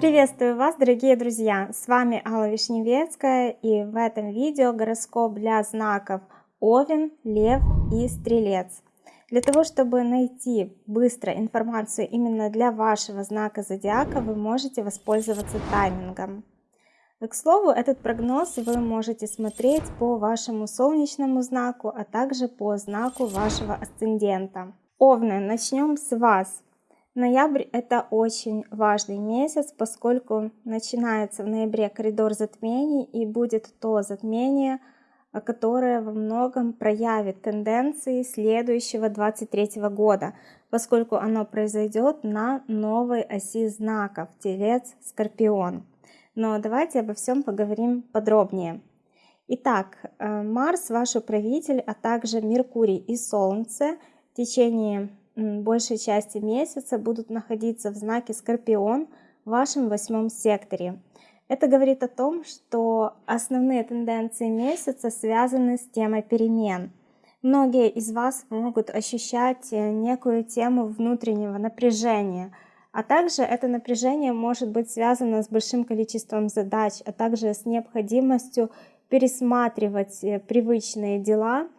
Приветствую вас, дорогие друзья! С вами Алла Вишневецкая и в этом видео гороскоп для знаков Овен, Лев и Стрелец. Для того, чтобы найти быстро информацию именно для вашего знака зодиака, вы можете воспользоваться таймингом. К слову, этот прогноз вы можете смотреть по вашему солнечному знаку, а также по знаку вашего асцендента. Овны, начнем с вас. Ноябрь это очень важный месяц, поскольку начинается в ноябре коридор затмений и будет то затмение, которое во многом проявит тенденции следующего 23 года, поскольку оно произойдет на новой оси знаков Телец, Скорпион. Но давайте обо всем поговорим подробнее. Итак, э, Марс ваш управитель, а также Меркурий и Солнце в течение большей части месяца будут находиться в знаке Скорпион в вашем восьмом секторе. Это говорит о том, что основные тенденции месяца связаны с темой перемен. Многие из вас могут ощущать э, некую тему внутреннего напряжения, а также это напряжение может быть связано с большим количеством задач, а также с необходимостью пересматривать э, привычные дела –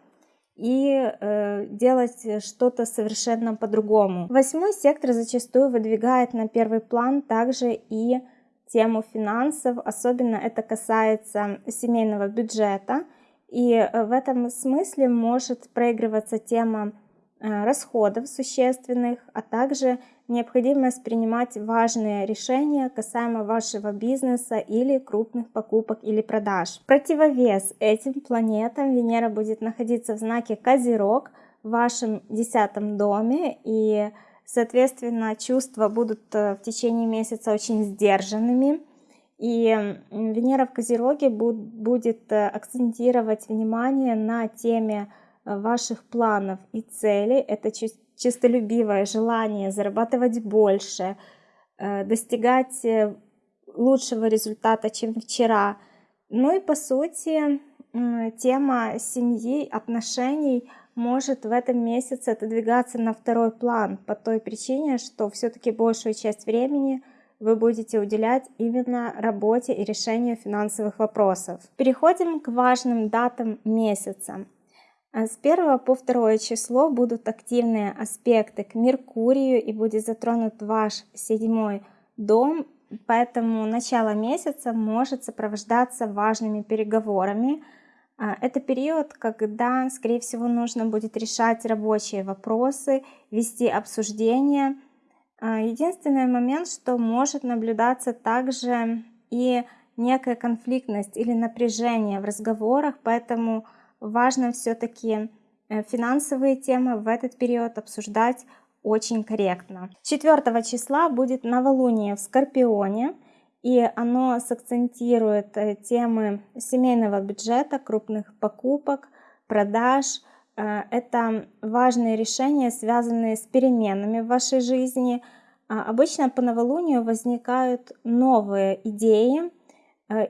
и э, делать что-то совершенно по-другому. Восьмой сектор зачастую выдвигает на первый план также и тему финансов, особенно это касается семейного бюджета. И э, в этом смысле может проигрываться тема э, расходов существенных, а также необходимость принимать важные решения касаемо вашего бизнеса или крупных покупок или продаж. Противовес этим планетам Венера будет находиться в знаке Козерог в вашем десятом доме и соответственно чувства будут э, в течение месяца очень сдержанными. И Венера в Козероге будет э, акцентировать внимание на теме э, ваших планов и целей. Это чистолюбивое желание зарабатывать больше, э, достигать э, лучшего результата, чем вчера. Ну и по сути тема семьи, отношений может в этом месяце отодвигаться на второй план по той причине, что все-таки большую часть времени вы будете уделять именно работе и решению финансовых вопросов. Переходим к важным датам месяца. А с 1 по 2 число будут активные аспекты к Меркурию и будет затронут ваш седьмой дом, поэтому начало месяца может сопровождаться важными переговорами. А, это период, когда, скорее всего, нужно будет решать рабочие вопросы, вести обсуждения. А, единственный момент, что может наблюдаться также и некая конфликтность или напряжение в разговорах, поэтому важно все-таки э, финансовые темы в этот период обсуждать очень корректно. 4 числа будет новолуние в Скорпионе, и оно сакцентирует э, темы семейного бюджета, крупных покупок, продаж. Э, это важные решения, связанные с переменами в вашей жизни. А обычно по новолунию возникают новые идеи,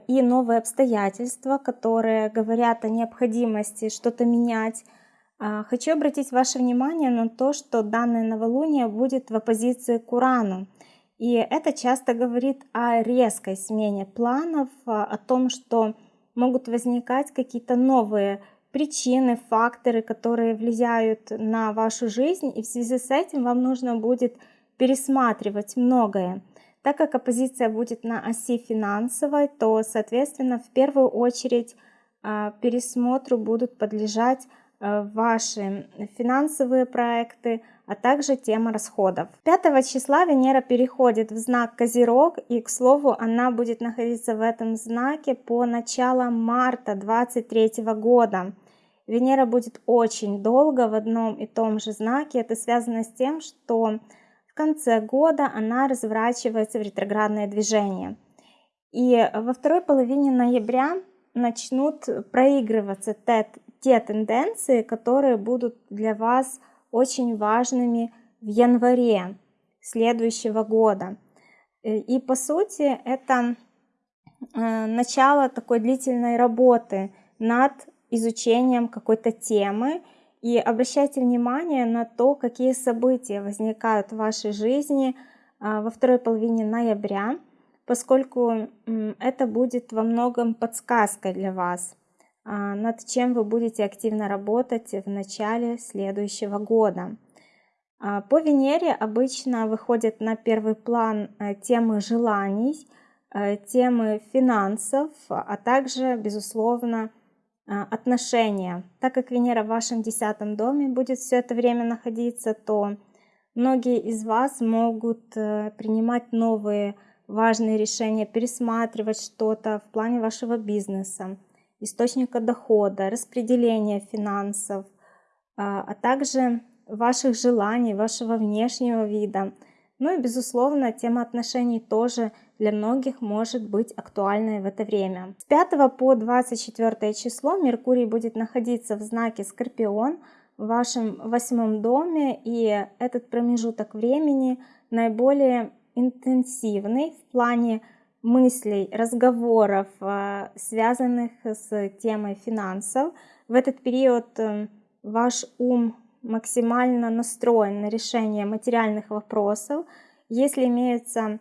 и новые обстоятельства, которые говорят о необходимости что-то менять. А, хочу обратить ваше внимание на то, что данное новолуние будет в оппозиции к Урану. И это часто говорит о резкой смене планов, а, о том, что могут возникать какие-то новые причины, факторы, которые влияют на вашу жизнь, и в связи с этим вам нужно будет пересматривать многое. Так как оппозиция будет на оси финансовой, то, соответственно, в первую очередь а, пересмотру будут подлежать а, ваши финансовые проекты, а также тема расходов. 5 числа Венера переходит в знак Козерог, и, к слову, она будет находиться в этом знаке по началу марта 23 года. Венера будет очень долго в одном и том же знаке. Это связано с тем, что в конце года она разворачивается в ретроградное движение. И во второй половине ноября начнут проигрываться те, те тенденции, которые будут для вас очень важными в январе следующего года. И по сути это э, начало такой длительной работы над изучением какой-то темы И обращайте внимание на то, какие события возникают в вашей жизни а, во второй половине ноября, поскольку это будет во многом подсказкой для вас, а, над чем вы будете активно работать в начале следующего года. А, по Венере обычно выходят на первый план э, темы желаний, э, темы финансов, а также, безусловно, отношения. Так как Венера в вашем десятом доме будет все это время находиться, то многие из вас могут принимать новые важные решения, пересматривать что-то в плане вашего бизнеса, источника дохода, распределения финансов, а также ваших желаний, вашего внешнего вида. Ну и, безусловно, тема отношений тоже для многих может быть актуальной в это время. С 5 по 24 число Меркурий будет находиться в знаке Скорпион в вашем восьмом доме, и этот промежуток времени наиболее интенсивный в плане мыслей, разговоров, э, связанных с темой финансов. В этот период э, ваш ум максимально настроен на решение материальных вопросов. Если имеются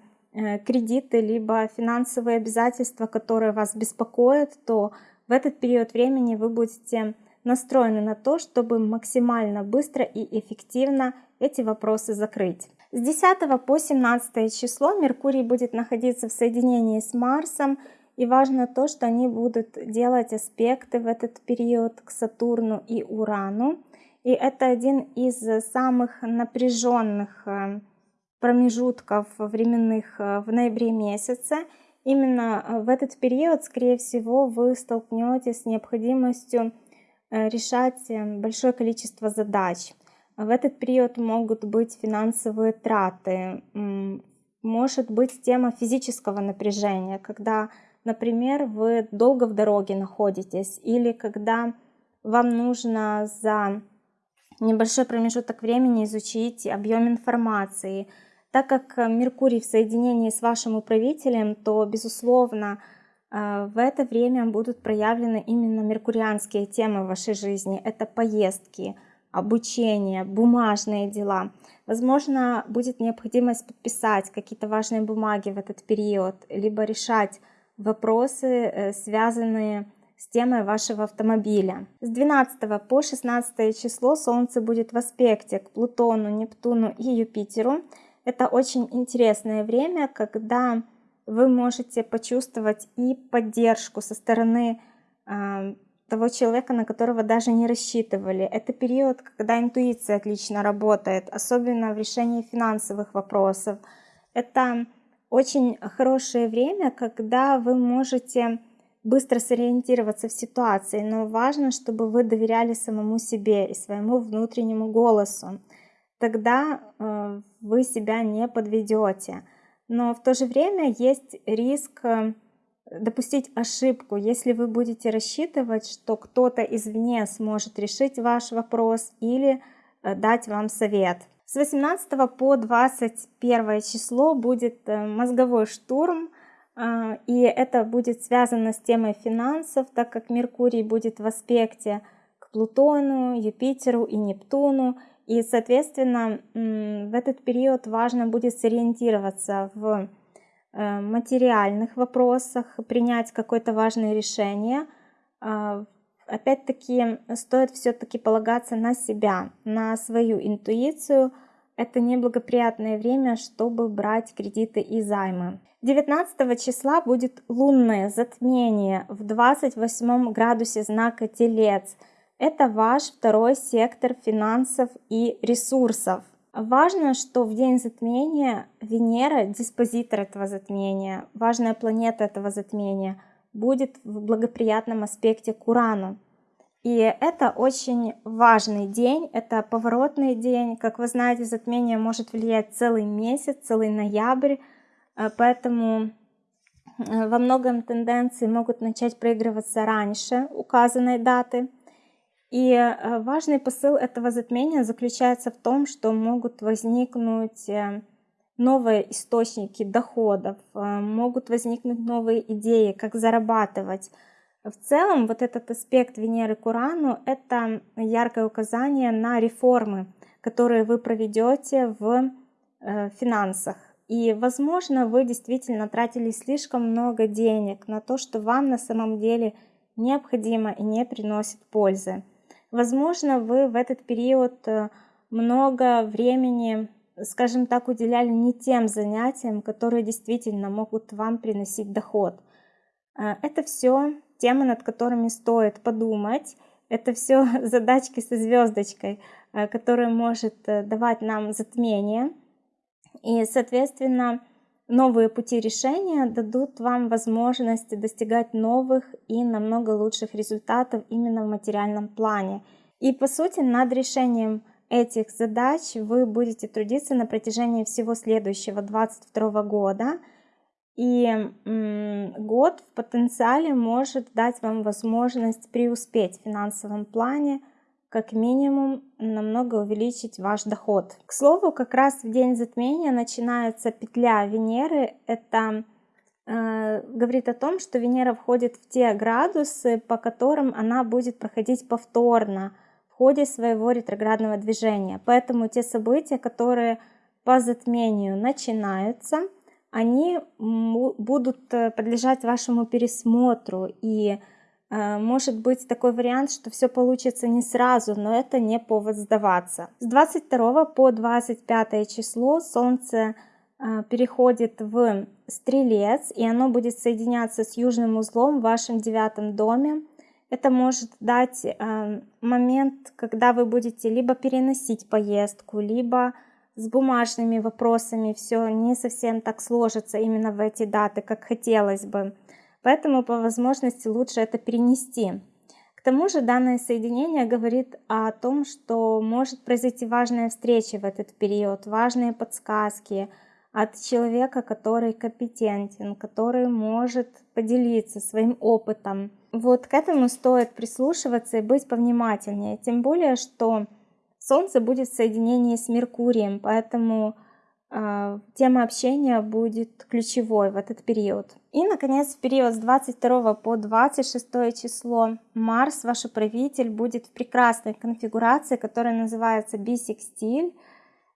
кредиты, либо финансовые обязательства, которые вас беспокоят, то в этот период времени вы будете настроены на то, чтобы максимально быстро и эффективно эти вопросы закрыть. С 10 по 17 число Меркурий будет находиться в соединении с Марсом, и важно то, что они будут делать аспекты в этот период к Сатурну и Урану. И это один из самых напряженных э, промежутков временных э, в ноябре месяце. Именно э, в этот период, скорее всего, вы столкнетесь с необходимостью решать большое количество задач. В этот период могут быть финансовые траты, может быть тема физического напряжения, когда, например, вы долго в дороге находитесь или когда вам нужно за небольшой промежуток времени изучить объем информации. Так как Меркурий в соединении с вашим управителем, то, безусловно, э, в это время будут проявлены именно меркурианские темы в вашей жизни. Это поездки, обучение, бумажные дела. Возможно, будет необходимость подписать какие-то важные бумаги в этот период, либо решать вопросы, э, связанные с темой вашего автомобиля. С 12 по 16 число Солнце будет в аспекте к Плутону, Нептуну и Юпитеру. Это очень интересное время, когда вы можете почувствовать и поддержку со стороны э, того человека, на которого даже не рассчитывали. Это период, когда интуиция отлично работает, особенно в решении финансовых вопросов. Это очень хорошее время, когда вы можете быстро сориентироваться в ситуации, но важно, чтобы вы доверяли самому себе и своему внутреннему голосу. Тогда э, вы себя не подведете. Но в то же время есть риск э, допустить ошибку, если вы будете рассчитывать, что кто-то извне сможет решить ваш вопрос или э, дать вам совет. С 18 по 21 число будет мозговой штурм, и это будет связано с темой финансов, так как Меркурий будет в аспекте к Плутону, Юпитеру и Нептуну. И, соответственно, в этот период важно будет сориентироваться в э, материальных вопросах, принять какое-то важное решение. А, опять-таки, стоит все-таки полагаться на себя, на свою интуицию. Это неблагоприятное время, чтобы брать кредиты и займы. 19 числа будет лунное затмение в 28 градусе знака Телец. Это ваш второй сектор финансов и ресурсов. Важно, что в день затмения Венера, диспозитор этого затмения, важная планета этого затмения, будет в благоприятном аспекте к Урану. И это очень важный день, это поворотный день. Как вы знаете, затмение может влиять целый месяц, целый ноябрь. Э, поэтому э, во многом тенденции могут начать проигрываться раньше указанной даты. И э, важный посыл этого затмения заключается в том, что могут возникнуть новые источники доходов, могут возникнуть новые идеи, как зарабатывать. В целом, вот этот аспект Венеры к Урану – это яркое указание на реформы, которые вы проведете в э, финансах. И, возможно, вы действительно тратили слишком много денег на то, что вам на самом деле необходимо и не приносит пользы. Возможно, вы в этот период э, много времени, скажем так, уделяли не тем занятиям, которые действительно могут вам приносить доход. Э, это все темы, над которыми стоит подумать. Это все задачки со звездочкой, э, которые может давать нам затмение. И, соответственно, новые пути решения дадут вам возможность достигать новых и намного лучших результатов именно в материальном плане. И, по сути, над решением этих задач вы будете трудиться на протяжении всего следующего 2022 года – и год в потенциале может дать вам возможность преуспеть в финансовом плане, как минимум намного увеличить ваш доход. К слову, как раз в день затмения начинается петля Венеры. Это э, говорит о том, что Венера входит в те градусы, по которым она будет проходить повторно в ходе своего ретроградного движения. Поэтому те события, которые по затмению начинаются, они будут э, подлежать вашему пересмотру. И э, может быть такой вариант, что все получится не сразу, но это не повод сдаваться. С 22 по 25 число Солнце э, переходит в Стрелец, и оно будет соединяться с южным узлом в вашем девятом доме. Это может дать момент, когда вы будете либо переносить поездку, либо с бумажными вопросами все не совсем так сложится именно в эти даты, как хотелось бы. Поэтому по возможности лучше это перенести. К тому же данное соединение говорит о том, что может произойти важная встреча в этот период, важные подсказки от человека, который компетентен, который может поделиться своим опытом. Вот к этому стоит прислушиваться и быть повнимательнее. Тем более, что Солнце будет в соединении с Меркурием, поэтому тема общения будет ключевой в этот период. И, наконец, в период с 22 по 26 число Марс, ваш управитель, будет в прекрасной конфигурации, которая называется бисекстиль.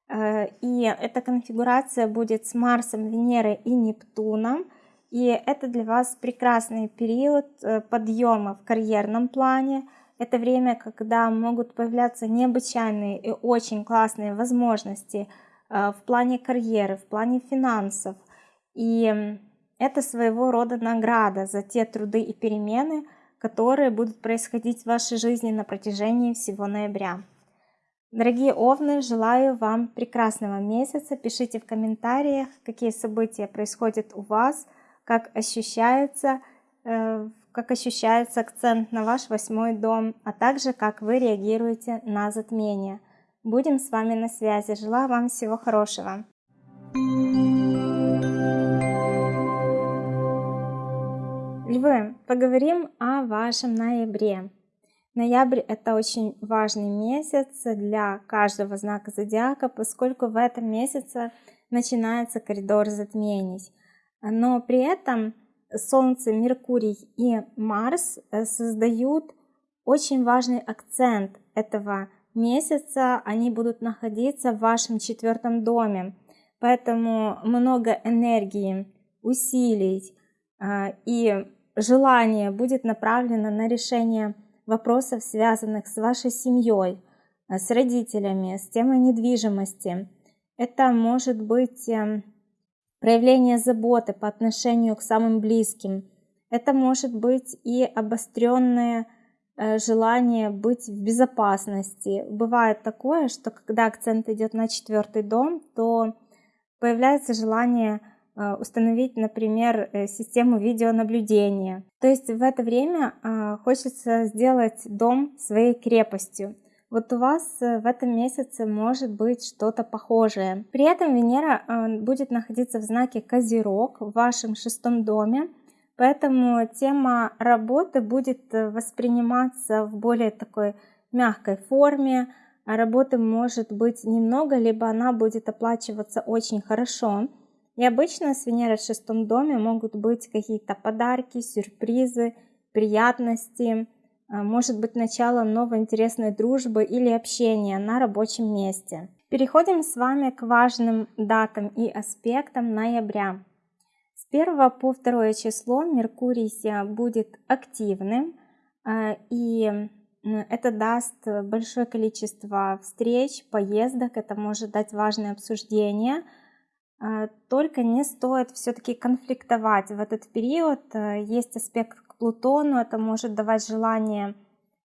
Э, и эта конфигурация будет с Марсом, Венерой и Нептуном. И это для вас прекрасный период э, подъема в карьерном плане, это время, когда могут появляться необычайные и очень классные возможности в плане карьеры, в плане финансов. И это своего рода награда за те труды и перемены, которые будут происходить в вашей жизни на протяжении всего ноября. Дорогие Овны, желаю вам прекрасного месяца. Пишите в комментариях, какие события происходят у вас, как ощущается э, как ощущается акцент на ваш восьмой дом, а также как вы реагируете на затмение. Будем с вами на связи. Желаю вам всего хорошего. Львы, поговорим о вашем ноябре. Ноябрь – это очень важный месяц для каждого знака зодиака, поскольку в этом месяце начинается коридор затмений. Но при этом Солнце, Меркурий и Марс э, создают очень важный акцент этого месяца. Они будут находиться в вашем четвертом доме. Поэтому много энергии, усилий э, и желания будет направлено на решение вопросов, связанных с вашей семьей, э, с родителями, с темой недвижимости. Это может быть эм, проявление заботы по отношению к самым близким. Это может быть и обостренное э, желание быть в безопасности. Бывает такое, что когда акцент идет на четвертый дом, то появляется желание э, установить, например, э, систему видеонаблюдения. То есть в это время хочется сделать дом своей крепостью. Вот у вас э, в этом месяце может быть что-то похожее. При этом Венера э, будет находиться в знаке Козерог в вашем шестом доме, поэтому тема работы будет э, восприниматься в более такой мягкой форме. А работы может быть немного, либо она будет оплачиваться очень хорошо. И обычно с Венерой в шестом доме могут быть какие-то подарки, сюрпризы, приятности, а, может быть начало новой интересной дружбы или общения на рабочем месте. Переходим с вами к важным датам и аспектам ноября. С 1 по 2 число Меркурий будет активным, а, и это даст большое количество встреч, поездок, это может дать важные обсуждения. А, только не стоит все-таки конфликтовать в этот период. Есть аспект к Плутону, это может давать желание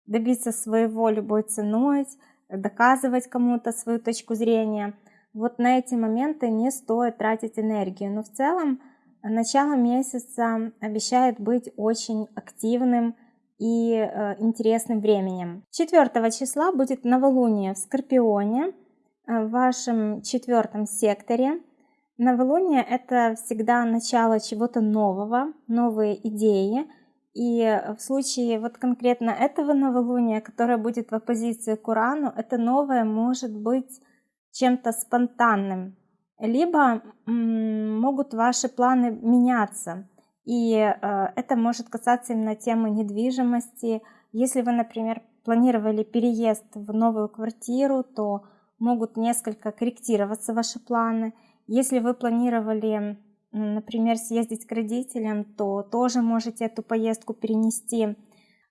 добиться своего любой ценой, доказывать кому-то свою точку зрения. Вот на эти моменты не стоит тратить энергию. Но в целом начало месяца обещает быть очень активным, и э, интересным временем. 4 числа будет новолуние в Скорпионе, э, в вашем четвертом секторе. Новолуние это всегда начало чего-то нового, новые идеи. И в случае вот конкретно этого новолуния, которое будет в оппозиции к Урану, это новое может быть чем-то спонтанным. Либо могут ваши планы меняться. И э, это может касаться именно темы недвижимости. Если вы, например, планировали переезд в новую квартиру, то могут несколько корректироваться ваши планы. Если вы планировали, например, съездить к родителям, то тоже можете эту поездку перенести.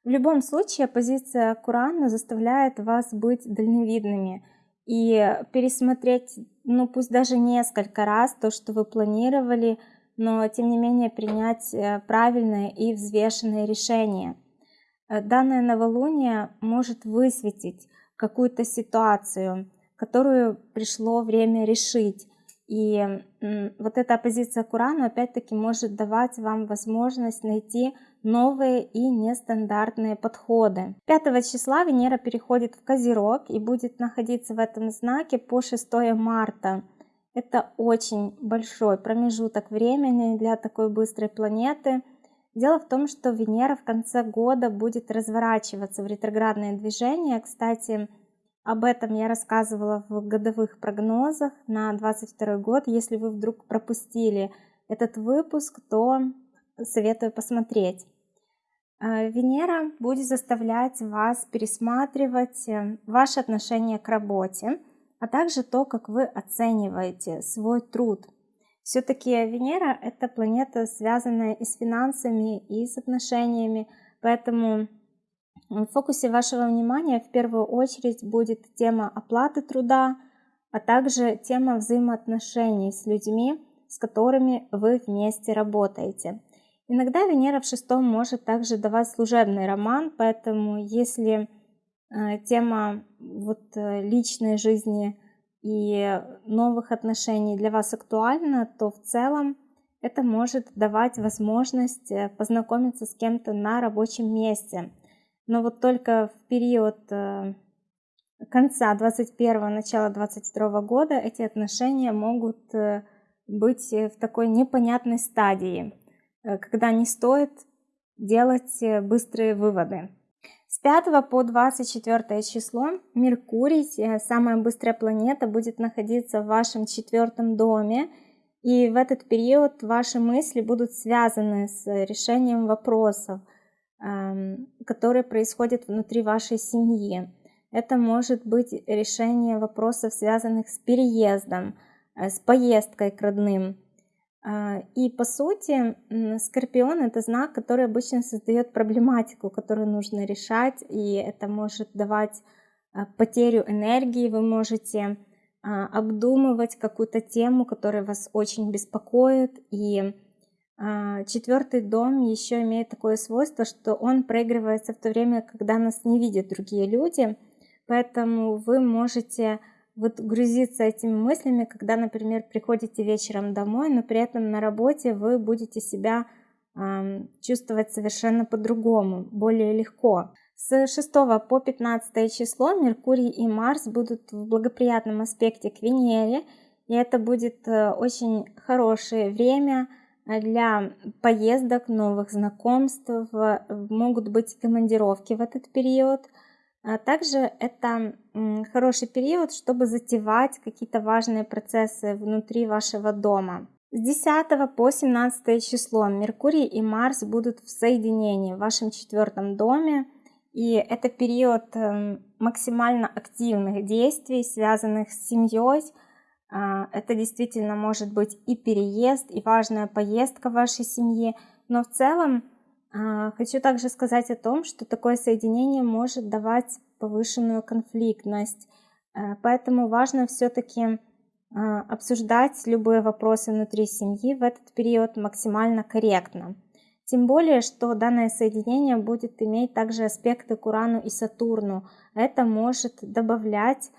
В любом случае, позиция Курана заставляет вас быть дальновидными и пересмотреть, ну пусть даже несколько раз то, что вы планировали, но тем не менее принять э, правильное и взвешенное решение. Э, данное новолуние может высветить какую-то ситуацию, которую пришло время решить. И вот эта оппозиция Курану опять-таки может давать вам возможность найти новые и нестандартные подходы. 5 числа Венера переходит в Козерог и будет находиться в этом знаке по 6 марта. Это очень большой промежуток времени для такой быстрой планеты. Дело в том, что Венера в конце года будет разворачиваться в ретроградное движение. Кстати, об этом я рассказывала в годовых прогнозах на 2022 год. Если вы вдруг пропустили этот выпуск, то советую посмотреть. А, Венера будет заставлять вас пересматривать э, ваши отношения к работе а также то, как вы оцениваете свой труд. Все-таки Венера – это планета, связанная и с финансами, и с отношениями, поэтому в фокусе вашего внимания в первую очередь будет тема оплаты труда, а также тема взаимоотношений с людьми, с которыми вы вместе работаете. Иногда Венера в шестом может также давать служебный роман, поэтому если Э, тема вот э, личной жизни и новых отношений для вас актуальна, то в целом это может давать возможность э, познакомиться с кем-то на рабочем месте. Но вот только в период конца 21 начала 22 года эти отношения могут быть в такой непонятной стадии, когда не стоит делать быстрые выводы. С 5 по 24 число Меркурий, э, самая быстрая планета, будет находиться в вашем четвертом доме. И в этот период ваши мысли будут связаны с решением вопросов, эм, которые происходят внутри вашей семьи. Это может быть решение вопросов, связанных с переездом, э, с поездкой к родным, и по сути, Скорпион это знак, который обычно создает проблематику, которую нужно решать, и это может давать а, потерю энергии, вы можете а, обдумывать какую-то тему, которая вас очень беспокоит, и четвертый дом еще имеет такое свойство, что он проигрывается в то время, когда нас не видят другие люди, поэтому вы можете вот грузиться этими мыслями, когда, например, приходите вечером домой, но при этом на работе вы будете себя э, чувствовать совершенно по-другому, более легко. С 6 по 15 число Меркурий и Марс будут в благоприятном аспекте к Венере, и это будет э, очень хорошее время э, для поездок, новых знакомств, могут быть командировки в этот период – а также это хороший период, чтобы затевать какие-то важные процессы внутри вашего дома. С 10 по 17 число Меркурий и Марс будут в соединении в вашем четвертом доме. И это период эм, максимально активных действий, связанных с семьей. А, это действительно может быть и переезд, и важная поездка вашей семье. Но в целом хочу также сказать о том, что такое соединение может давать повышенную конфликтность. Э, поэтому важно все-таки а, обсуждать любые вопросы внутри семьи в этот период максимально корректно. Тем более, что данное соединение будет иметь также аспекты к Урану и Сатурну. Это может добавлять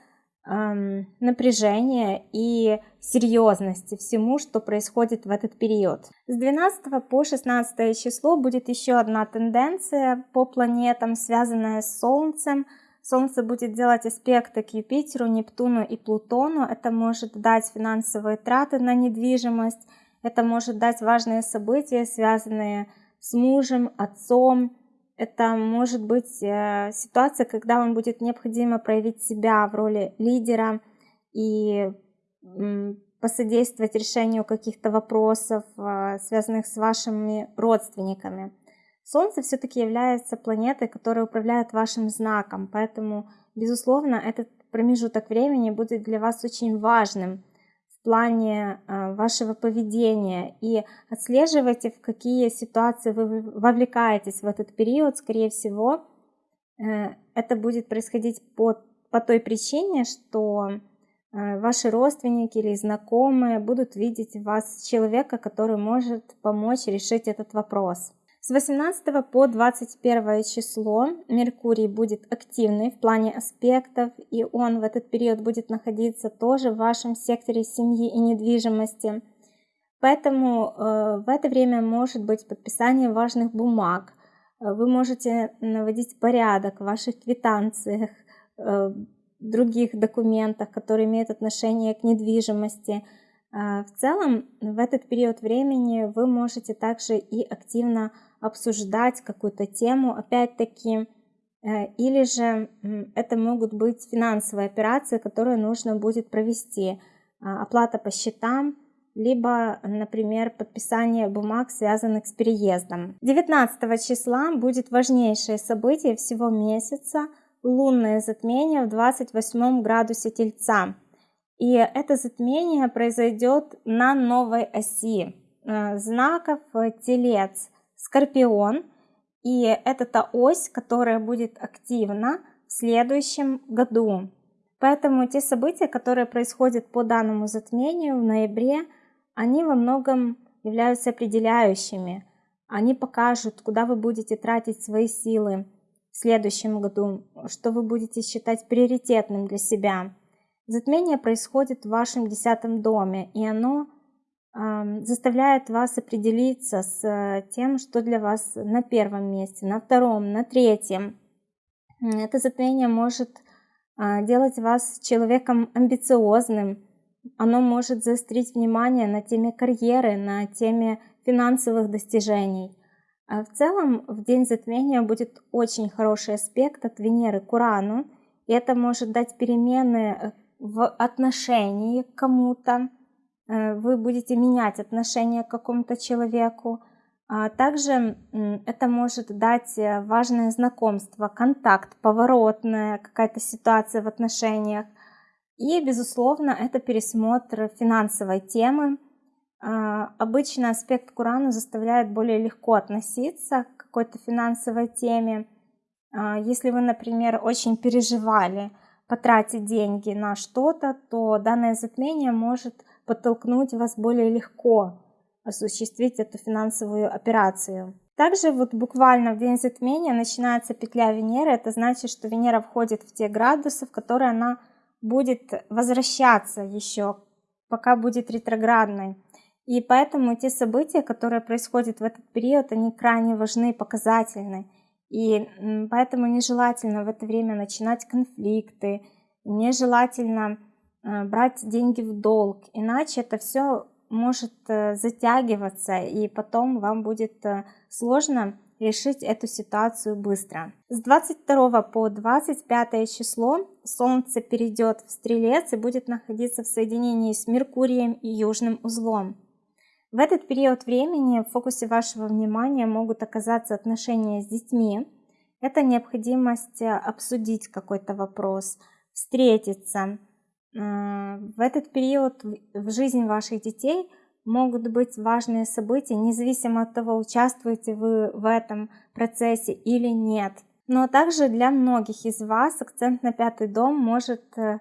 эм, напряжения и серьезности всему, что происходит в этот период. С 12 по 16 число будет еще одна тенденция по планетам, связанная с Солнцем – Солнце будет делать аспекты к Юпитеру, Нептуну и Плутону. Это может дать финансовые траты на недвижимость. Это может дать важные события, связанные с мужем, отцом. Это может быть э, ситуация, когда вам будет необходимо проявить себя в роли лидера и посодействовать решению каких-то вопросов, э, связанных с вашими родственниками. Солнце все-таки является планетой, которая управляет вашим знаком, поэтому, безусловно, этот промежуток времени будет для вас очень важным плане э, вашего поведения и отслеживайте, в какие ситуации вы вовлекаетесь в этот период. Скорее всего, э, это будет происходить по, по той причине, что э, ваши родственники или знакомые будут видеть в вас человека, который может помочь решить этот вопрос. С 18 по 21 число Меркурий будет активный в плане аспектов, и он в этот период будет находиться тоже в вашем секторе семьи и недвижимости. Поэтому э, в это время может быть подписание важных бумаг. Э, вы можете наводить порядок в ваших квитанциях, э, других документах, которые имеют отношение к недвижимости. Э, в целом, в этот период времени вы можете также и активно обсуждать какую-то тему, опять-таки, э, или же это могут быть финансовые операции, которые нужно будет провести, а, оплата по счетам, либо, например, подписание бумаг, связанных с переездом. 19 числа будет важнейшее событие всего месяца – лунное затмение в 28 градусе Тельца. И это затмение произойдет на новой оси э, знаков Телец. Скорпион. И это та ось, которая будет активна в следующем году. Поэтому те события, которые происходят по данному затмению в ноябре, они во многом являются определяющими. Они покажут, куда вы будете тратить свои силы в следующем году, что вы будете считать приоритетным для себя. Затмение происходит в вашем десятом доме, и оно заставляет вас определиться с тем, что для вас на первом месте, на втором, на третьем. Это затмение может а, делать вас человеком амбициозным. Оно может заострить внимание на теме карьеры, на теме финансовых достижений. А в целом в день затмения будет очень хороший аспект от Венеры к Урану. И это может дать перемены в отношении к кому-то, вы будете менять отношение к какому-то человеку. А также это может дать э, важное знакомство, контакт, поворотная какая-то ситуация в отношениях. И, безусловно, это пересмотр финансовой темы. А, обычно аспект к Урану заставляет более легко относиться к какой-то финансовой теме. А, если вы, например, очень переживали потратить деньги на что-то, то данное затмение может подтолкнуть вас более легко осуществить эту финансовую операцию. Также вот буквально в день затмения начинается петля Венеры. Это значит, что Венера входит в те градусы, в которые она будет возвращаться еще, пока будет ретроградной. И поэтому те события, которые происходят в этот период, они крайне важны и показательны. И поэтому нежелательно в это время начинать конфликты, нежелательно брать деньги в долг, иначе это все может э, затягиваться, и потом вам будет э, сложно решить эту ситуацию быстро. С 22 по 25 число Солнце перейдет в Стрелец и будет находиться в соединении с Меркурием и Южным узлом. В этот период времени в фокусе вашего внимания могут оказаться отношения с детьми. Это необходимость обсудить какой-то вопрос, встретиться. В этот период в жизни ваших детей могут быть важные события, независимо от того, участвуете вы в этом процессе или нет. Но также для многих из вас акцент на пятый дом может э,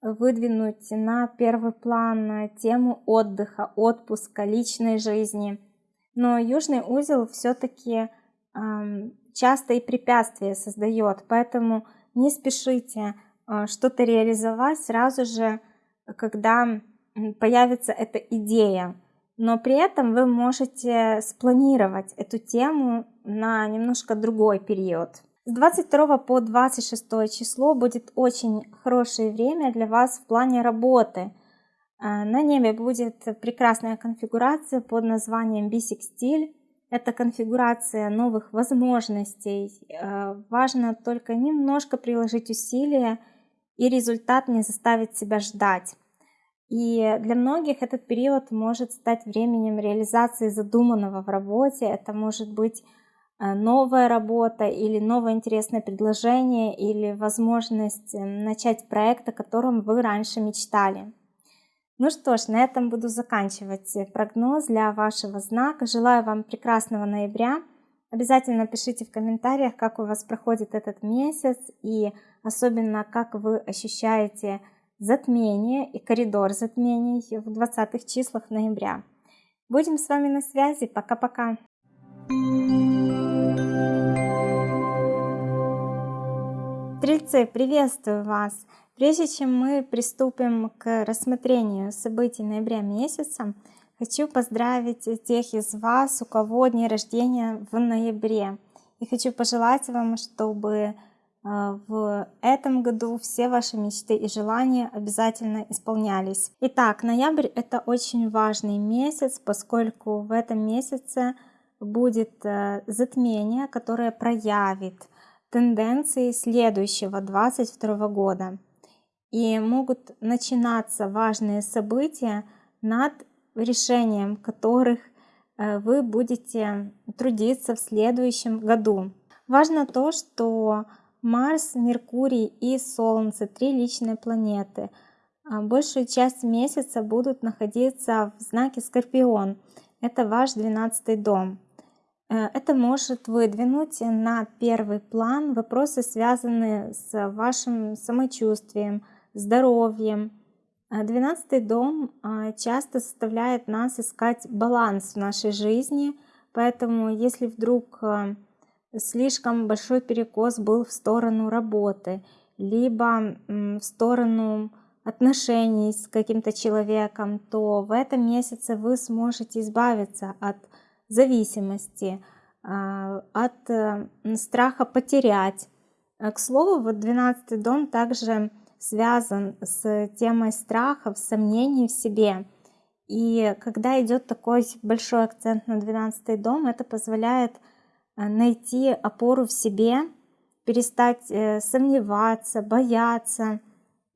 выдвинуть на первый план тему отдыха, отпуска, личной жизни. Но южный узел все-таки часто и препятствия создает, поэтому не спешите что-то реализовать сразу же, когда появится эта идея. Но при этом вы можете спланировать эту тему на немножко другой период. С 22 по 26 число будет очень хорошее время для вас в плане работы. А, на небе будет прекрасная конфигурация под названием Bisextile. Это конфигурация новых возможностей. А, важно только немножко приложить усилия, и результат не заставит себя ждать. И для многих этот период может стать временем реализации задуманного в работе. Это может быть Э, новая работа или новое интересное предложение или возможность э, начать проект, о котором вы раньше мечтали. Ну что ж, на этом буду заканчивать прогноз для вашего знака. Желаю вам прекрасного ноября. Обязательно пишите в комментариях, как у вас проходит этот месяц и особенно как вы ощущаете затмение и коридор затмений в 20 числах ноября. Будем с вами на связи. Пока-пока. Стрельцы, приветствую вас! Прежде чем мы приступим к рассмотрению событий ноября месяца, хочу поздравить тех из вас, у кого дни рождения в ноябре. И хочу пожелать вам, чтобы э, в этом году все ваши мечты и желания обязательно исполнялись. Итак, ноябрь это очень важный месяц, поскольку в этом месяце будет э, затмение, которое проявит тенденции следующего 22 года. И могут начинаться важные события, над решением которых э, вы будете трудиться в следующем году. Важно то, что Марс, Меркурий и Солнце, три личные планеты, а большую часть месяца будут находиться в знаке Скорпион. Это ваш 12 дом. Э, это может выдвинуть на первый план вопросы, связанные с вашим самочувствием, здоровьем. Э, двенадцатый дом э, часто заставляет нас искать баланс в нашей жизни, поэтому если вдруг слишком большой перекос был в сторону работы, либо в сторону отношений с каким-то человеком, то в этом месяце вы сможете избавиться от зависимости, от э, страха потерять. К слову, вот 12 дом также связан с темой страхов, сомнений в себе. И когда идет такой большой акцент на 12 дом, это позволяет э, найти опору в себе, перестать э, сомневаться, бояться.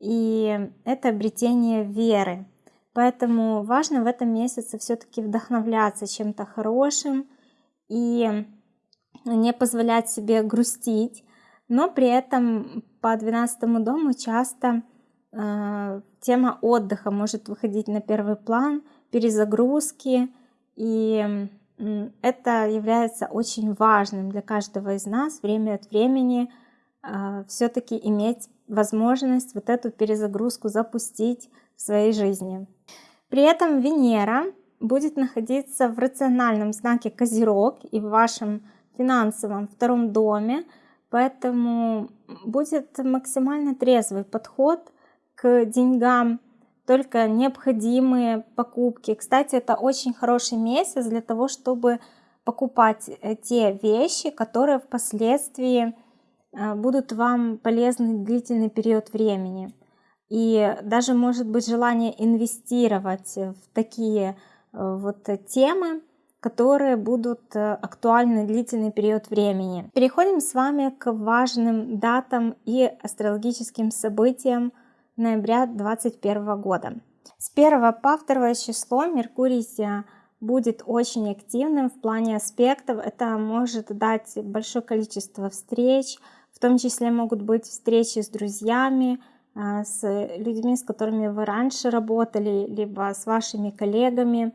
И это обретение веры. Поэтому важно в этом месяце все-таки вдохновляться чем-то хорошим и не позволять себе грустить, но при этом по 12 дому часто э, тема отдыха может выходить на первый план, перезагрузки, и это является очень важным для каждого из нас время от времени э, все-таки иметь возможность вот эту перезагрузку запустить в своей жизни. При этом Венера будет находиться в рациональном знаке Козерог и в вашем финансовом втором доме, поэтому будет максимально трезвый подход к деньгам, только необходимые покупки. Кстати, это очень хороший месяц для того, чтобы покупать э, те вещи, которые впоследствии э, будут вам полезны длительный период времени. И даже может быть желание инвестировать в такие э, вот темы, которые будут э, актуальны длительный период времени. Переходим с вами к важным датам и астрологическим событиям ноября 2021 года. С 1 по 2 число Меркурий будет очень активным в плане аспектов. Это может дать большое количество встреч, в том числе могут быть встречи с друзьями, а, с людьми, с которыми вы раньше работали, либо с вашими коллегами.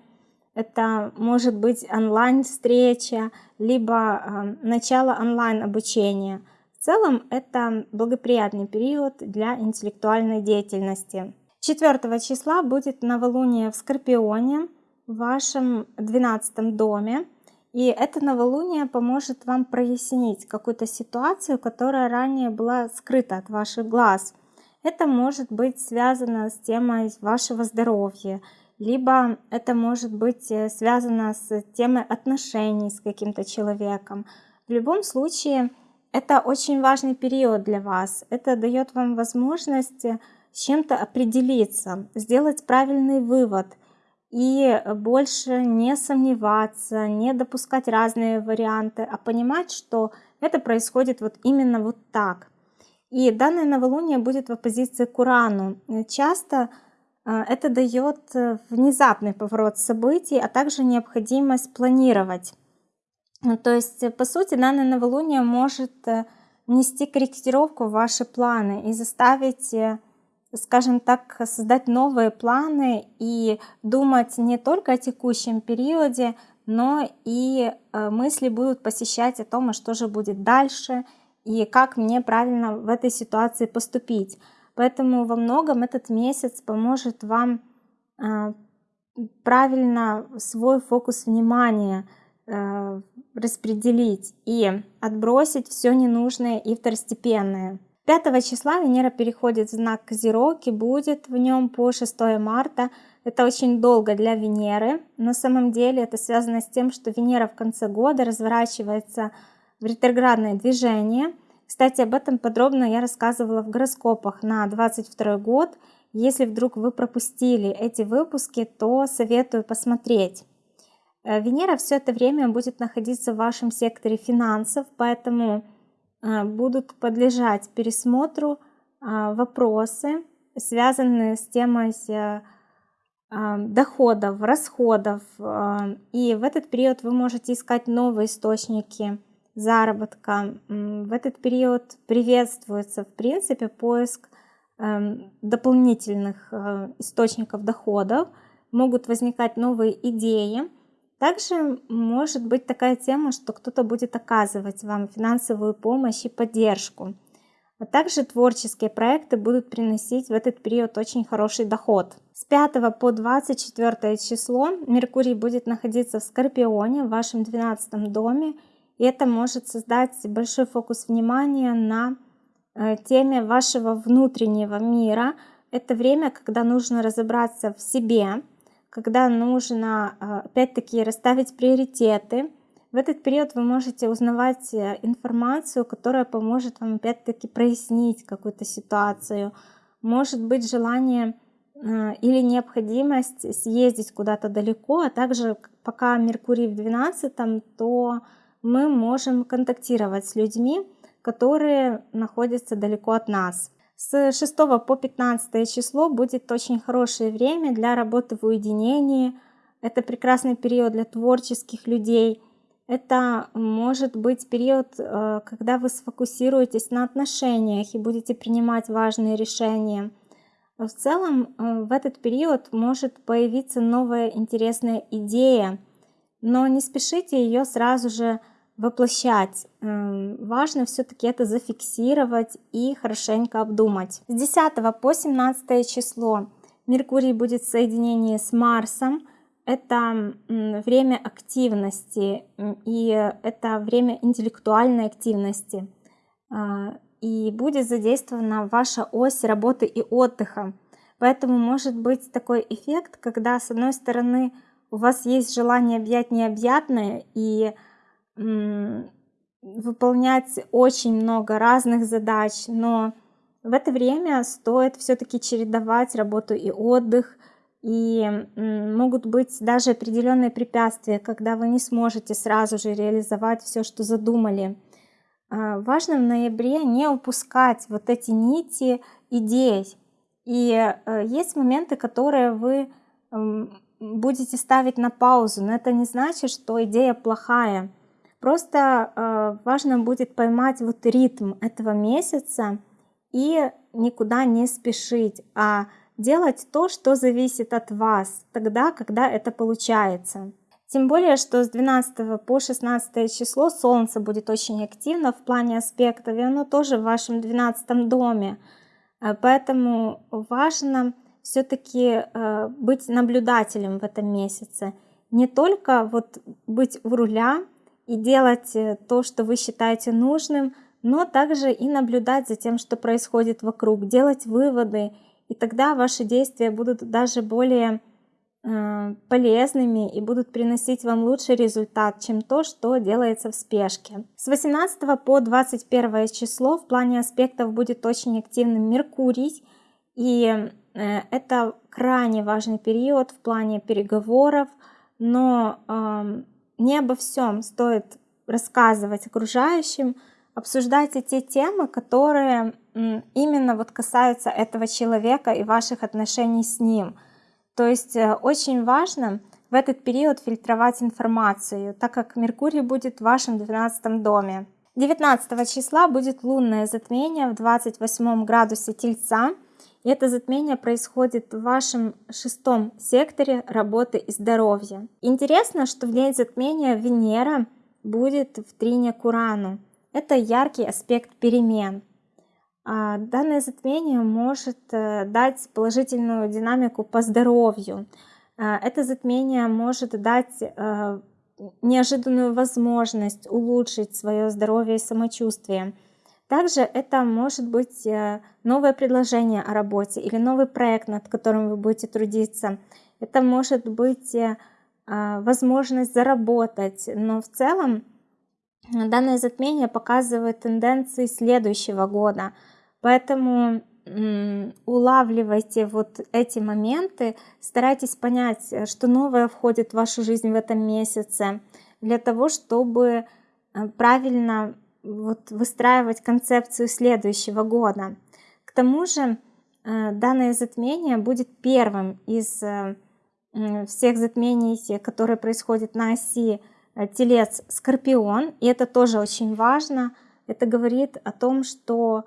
Это может быть онлайн-встреча, либо а, начало онлайн-обучения. В целом это благоприятный период для интеллектуальной деятельности. 4 числа будет новолуние в Скорпионе в вашем 12 доме. И это новолуние поможет вам прояснить какую-то ситуацию, которая ранее была скрыта от ваших глаз. Это может быть связано с темой вашего здоровья, либо это может быть э, связано с темой отношений с каким-то человеком. В любом случае, это очень важный период для вас. Это дает вам возможность э, с чем-то определиться, сделать правильный вывод и больше не сомневаться, не допускать разные варианты, а понимать, что это происходит вот именно вот так. И данное новолуние будет в оппозиции к Урану. Часто э, это дает э, внезапный поворот событий, а также необходимость планировать. Ну, то есть, по сути, данное новолуние может э, корректировку в ваши планы и заставить, скажем так, создать новые планы и думать не только о текущем периоде, но и мысли будут посещать о том, а что же будет дальше – и как мне правильно в этой ситуации поступить. Поэтому во многом этот месяц поможет вам э, правильно свой фокус внимания э, распределить и отбросить все ненужное и второстепенное. 5 числа Венера переходит в знак Козерог и будет в нем по 6 марта. Это очень долго для Венеры. На самом деле это связано с тем, что Венера в конце года разворачивается в ретроградное движение. Кстати, об этом подробно я рассказывала в гороскопах на 22 год. Если вдруг вы пропустили эти выпуски, то советую посмотреть. Э, Венера все это время будет находиться в вашем секторе финансов, поэтому э, будут подлежать пересмотру э, вопросы, связанные с темой доходов, расходов. И в этот период вы можете искать новые источники заработка. В этот период приветствуется, в принципе, поиск эм, дополнительных э, источников доходов, могут возникать новые идеи. Также может быть такая тема, что кто-то будет оказывать вам финансовую помощь и поддержку. А также творческие проекты будут приносить в этот период очень хороший доход. С 5 по 24 число Меркурий будет находиться в Скорпионе, в вашем 12 доме, это может создать большой фокус внимания на э, теме вашего внутреннего мира. Это время, когда нужно разобраться в себе, когда нужно э, опять-таки расставить приоритеты. В этот период вы можете узнавать э, информацию, которая поможет вам опять-таки прояснить какую-то ситуацию. Может быть желание или необходимость съездить куда-то далеко, а также пока Меркурий в 12, то мы можем контактировать с людьми, которые находятся далеко от нас. С 6 по 15 число будет очень хорошее время для работы в уединении. Это прекрасный период для творческих людей. Это может быть период, э, когда вы сфокусируетесь на отношениях и будете принимать важные решения. В целом, э, в этот период может появиться новая интересная идея, но не спешите ее сразу же воплощать. Важно все-таки это зафиксировать и хорошенько обдумать. С 10 по 17 число Меркурий будет в соединении с Марсом. Это время активности и это время интеллектуальной активности. А, и будет задействована ваша ось работы и отдыха. Поэтому может быть такой эффект, когда с одной стороны у вас есть желание объять необъятное и выполнять очень много разных задач, но в это время стоит все-таки чередовать работу и отдых, и могут быть даже определенные препятствия, когда вы не сможете сразу же реализовать все, что задумали. А, важно в ноябре не упускать вот эти нити идей. И э, есть моменты, которые вы будете ставить на паузу, но это не значит, что идея плохая. Просто э, важно будет поймать вот ритм этого месяца и никуда не спешить, а делать то, что зависит от вас, тогда, когда это получается. Тем более, что с 12 по 16 число Солнце будет очень активно в плане аспектов, и оно тоже в вашем 12 доме. Э, поэтому важно все-таки э, быть наблюдателем в этом месяце. Не только вот быть у руля и делать э, то, что вы считаете нужным, но также и наблюдать за тем, что происходит вокруг, делать выводы, и тогда ваши действия будут даже более э, полезными и будут приносить вам лучший результат, чем то, что делается в спешке. С 18 по 21 число в плане аспектов будет очень активным Меркурий, и это крайне важный период в плане переговоров, но не обо всем стоит рассказывать окружающим, обсуждайте те темы, которые именно вот касаются этого человека и ваших отношений с ним. То есть э, очень важно в этот период фильтровать информацию, так как Меркурий будет в вашем 12 доме. 19 числа будет лунное затмение в 28 градусе Тельца, это затмение происходит в вашем шестом секторе работы и здоровья. Интересно, что в день затмения Венера будет в трине к Урану. Это яркий аспект перемен. А данное затмение может э, дать положительную динамику по здоровью. А это затмение может дать э, неожиданную возможность улучшить свое здоровье и самочувствие. Также это может быть э, новое предложение о работе или новый проект, над которым вы будете трудиться. Это может быть э, а, возможность заработать, но в целом данное затмение показывает тенденции следующего года. Поэтому улавливайте вот эти моменты, старайтесь понять, э, что новое входит в вашу жизнь в этом месяце, для того, чтобы правильно вот выстраивать концепцию следующего года. К тому же э, данное затмение будет первым из э, всех затмений, которые происходят на оси э, Телец-Скорпион, и это тоже очень важно. Это говорит о том, что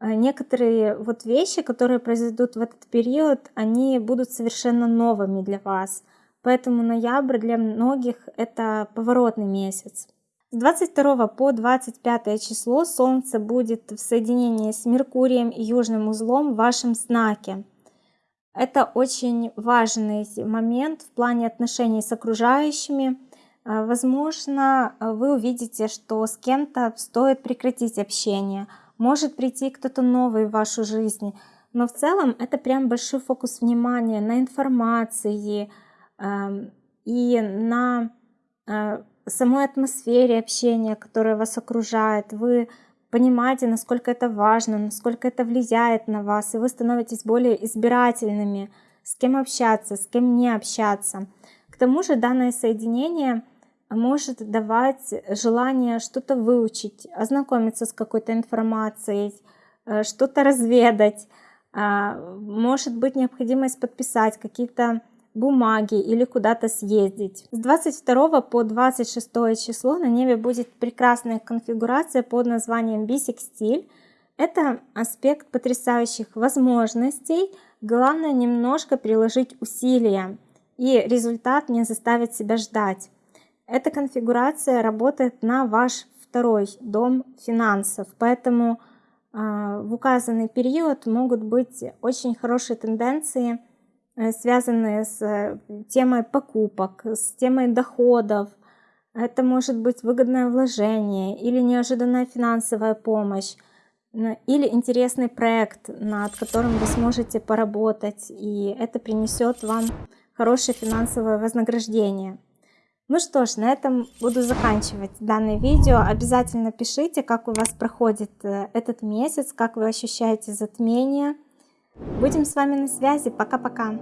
некоторые вот вещи, которые произойдут в этот период, они будут совершенно новыми для вас. Поэтому ноябрь для многих это поворотный месяц. С 22 по 25 число Солнце будет в соединении с Меркурием и Южным узлом в вашем знаке. Это очень важный момент в плане отношений с окружающими. А, возможно, вы увидите, что с кем-то стоит прекратить общение. Может прийти кто-то новый в вашу жизнь. Но в целом это прям большой фокус внимания на информации и на а, самой атмосфере общения, которая вас окружает. Вы понимаете, насколько это важно, насколько это влияет на вас, и вы становитесь более избирательными, с кем общаться, с кем не общаться. К тому же данное соединение может давать желание что-то выучить, ознакомиться с какой-то информацией, э, что-то разведать. А, может быть необходимость подписать какие-то бумаги или куда-то съездить. С 22 по 26 число на небе будет прекрасная конфигурация под названием бисекстиль. Это аспект потрясающих возможностей. Главное немножко приложить усилия, и результат не заставит себя ждать. Эта конфигурация работает на ваш второй дом финансов, поэтому э, в указанный период могут быть очень хорошие тенденции – связанные с э, темой покупок, с темой доходов. Это может быть выгодное вложение или неожиданная финансовая помощь, или интересный проект, над которым вы сможете поработать, и это принесет вам хорошее финансовое вознаграждение. Ну что ж, на этом буду заканчивать данное видео. Обязательно пишите, как у вас проходит э, этот месяц, как вы ощущаете затмение. Будем с вами на связи. Пока-пока.